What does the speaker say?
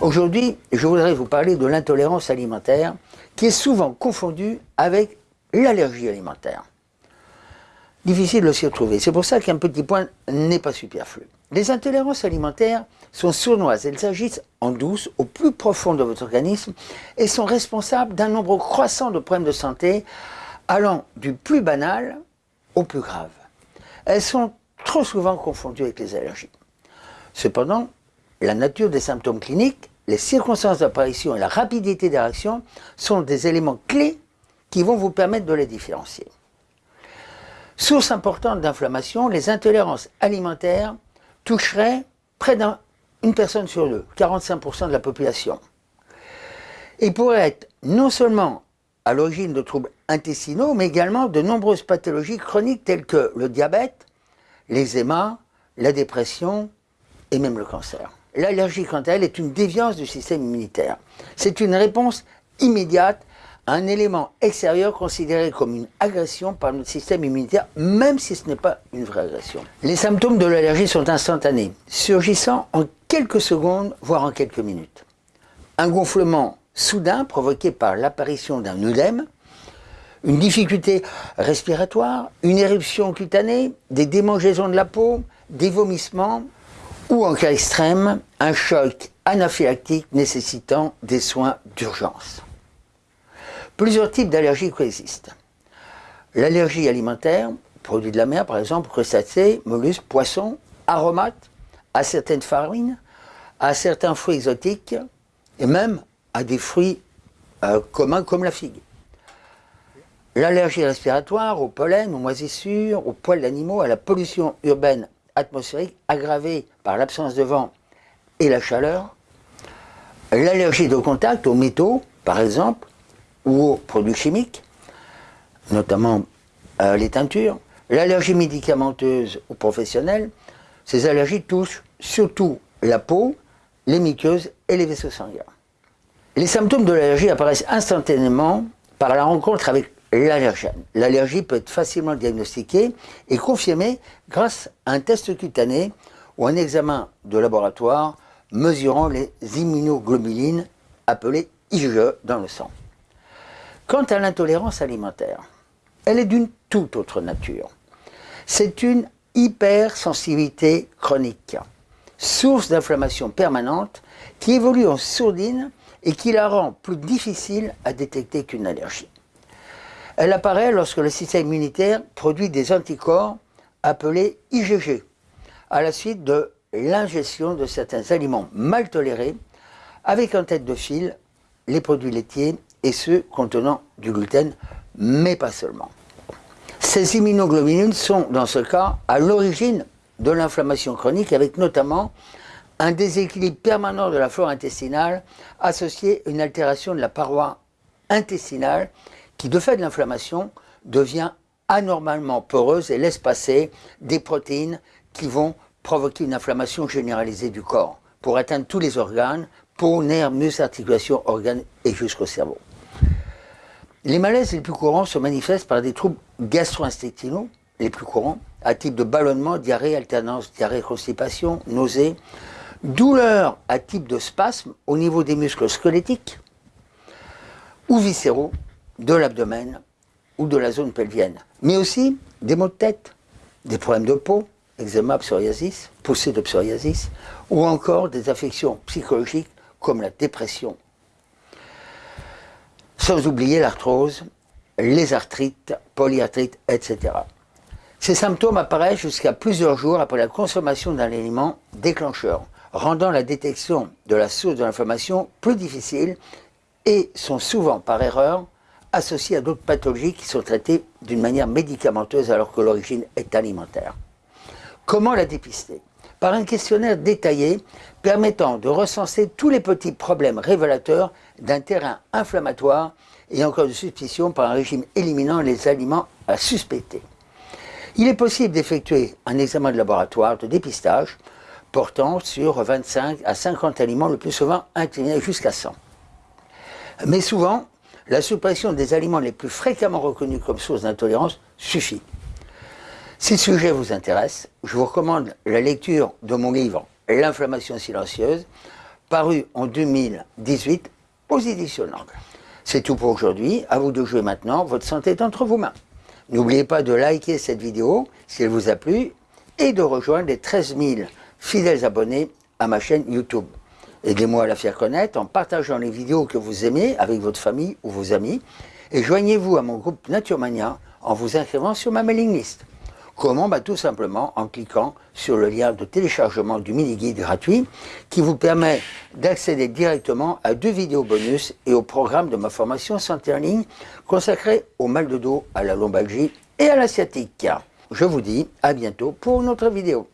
Aujourd'hui, je voudrais vous parler de l'intolérance alimentaire qui est souvent confondue avec l'allergie alimentaire. Difficile de s'y retrouver. C'est pour ça qu'un petit point n'est pas superflu. Les intolérances alimentaires sont sournoises. Elles agissent en douce, au plus profond de votre organisme, et sont responsables d'un nombre croissant de problèmes de santé, allant du plus banal au plus grave. Elles sont trop souvent confondues avec les allergies. Cependant, la nature des symptômes cliniques, les circonstances d'apparition et la rapidité des réactions sont des éléments clés qui vont vous permettre de les différencier. Source importante d'inflammation, les intolérances alimentaires toucheraient près d'une personne sur deux, 45% de la population. Et pourraient être non seulement à l'origine de troubles intestinaux, mais également de nombreuses pathologies chroniques telles que le diabète, l'eczéma, la dépression et même le cancer. L'allergie, quant à elle, est une déviance du système immunitaire. C'est une réponse immédiate à un élément extérieur considéré comme une agression par notre système immunitaire, même si ce n'est pas une vraie agression. Les symptômes de l'allergie sont instantanés, surgissant en quelques secondes, voire en quelques minutes. Un gonflement soudain provoqué par l'apparition d'un œdème, une difficulté respiratoire, une éruption cutanée, des démangeaisons de la peau, des vomissements, ou en cas extrême, un choc anaphylactique nécessitant des soins d'urgence. Plusieurs types d'allergies coexistent. L'allergie alimentaire, produits de la mer par exemple, crustacés, mollusques, poissons, aromates, à certaines farines, à certains fruits exotiques et même à des fruits euh, communs comme la figue. L'allergie respiratoire, au pollen, aux moisissures, aux poils d'animaux, à la pollution urbaine atmosphérique aggravée par l'absence de vent et la chaleur. L'allergie de contact aux métaux, par exemple, ou aux produits chimiques, notamment euh, les teintures. L'allergie médicamenteuse ou professionnelle, ces allergies touchent surtout la peau, les muqueuses et les vaisseaux sanguins. Les symptômes de l'allergie apparaissent instantanément par la rencontre avec l'allergène. L'allergie peut être facilement diagnostiquée et confirmée grâce à un test cutané ou un examen de laboratoire mesurant les immunoglobulines appelées IgE dans le sang. Quant à l'intolérance alimentaire, elle est d'une toute autre nature. C'est une hypersensibilité chronique, source d'inflammation permanente qui évolue en sourdine et qui la rend plus difficile à détecter qu'une allergie. Elle apparaît lorsque le système immunitaire produit des anticorps appelés IgG, à la suite de l'ingestion de certains aliments mal tolérés, avec en tête de fil les produits laitiers et ceux contenant du gluten, mais pas seulement. Ces immunoglobulines sont, dans ce cas, à l'origine de l'inflammation chronique, avec notamment un déséquilibre permanent de la flore intestinale associé à une altération de la paroi intestinale qui, de fait de l'inflammation, devient anormalement poreuse et laisse passer des protéines qui vont provoquer une inflammation généralisée du corps pour atteindre tous les organes, peau, nerfs, muscles, articulations, organes et jusqu'au cerveau. Les malaises les plus courants se manifestent par des troubles gastro-intestinaux, les plus courants, à type de ballonnement, diarrhée, alternance, diarrhée, constipation, nausée, douleurs à type de spasme au niveau des muscles squelettiques ou viscéraux de l'abdomen ou de la zone pelvienne, mais aussi des maux de tête, des problèmes de peau, eczéma, psoriasis, poussée de psoriasis, ou encore des affections psychologiques comme la dépression. Sans oublier l'arthrose, les arthrites, polyarthrites, etc. Ces symptômes apparaissent jusqu'à plusieurs jours après la consommation d'un aliment déclencheur, rendant la détection de la source de l'inflammation plus difficile et sont souvent par erreur associés à d'autres pathologies qui sont traitées d'une manière médicamenteuse alors que l'origine est alimentaire. Comment la dépister? Par un questionnaire détaillé permettant de recenser tous les petits problèmes révélateurs d'un terrain inflammatoire et encore de suspicion par un régime éliminant les aliments à suspecter. Il est possible d'effectuer un examen de laboratoire de dépistage portant sur 25 à 50 aliments, le plus souvent incliné jusqu'à 100. Mais souvent, la suppression des aliments les plus fréquemment reconnus comme source d'intolérance suffit. Si le sujet vous intéresse, je vous recommande la lecture de mon livre L'inflammation silencieuse, paru en 2018 aux éditions Langue. C'est tout pour aujourd'hui. À vous de jouer maintenant. Votre santé est entre vos mains. N'oubliez pas de liker cette vidéo si elle vous a plu et de rejoindre les 13 000 fidèles abonnés à ma chaîne YouTube. Aidez-moi à la faire connaître en partageant les vidéos que vous aimez avec votre famille ou vos amis et joignez-vous à mon groupe Naturemania en vous inscrivant sur ma mailing list. Comment bah, Tout simplement en cliquant sur le lien de téléchargement du mini-guide gratuit qui vous permet d'accéder directement à deux vidéos bonus et au programme de ma formation santé en ligne consacré au mal de dos, à la lombalgie et à la sciatique. Je vous dis à bientôt pour une autre vidéo.